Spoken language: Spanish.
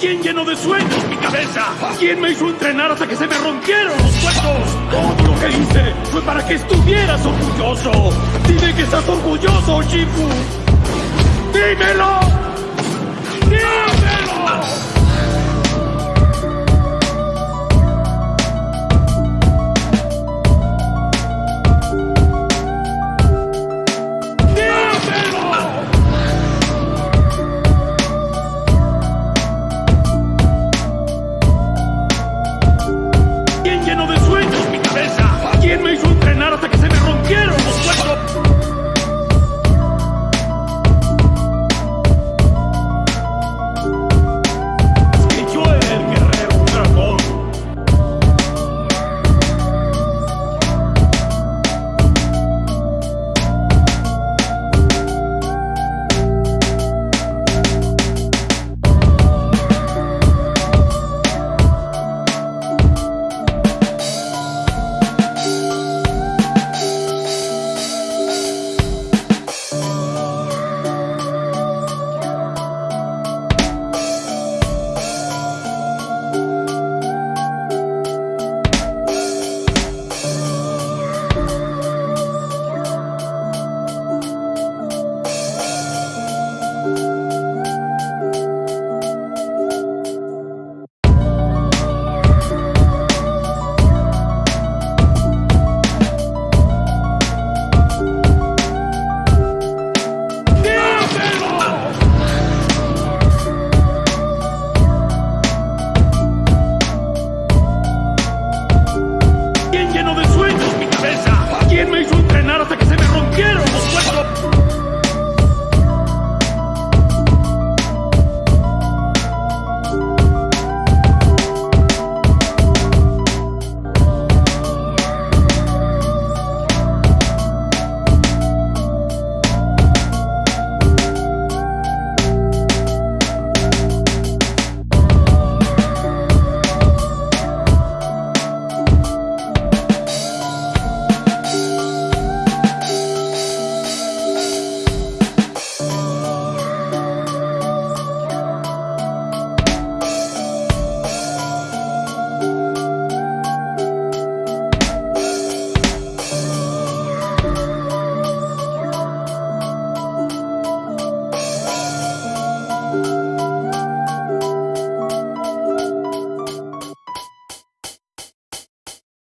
¿Quién llenó de sueños mi cabeza? ¿Quién me hizo entrenar hasta que se me rompieron los huesos? Todo lo que hice fue para que estuvieras orgulloso. Dime que estás orgulloso, Shifu. ¡Dímelo!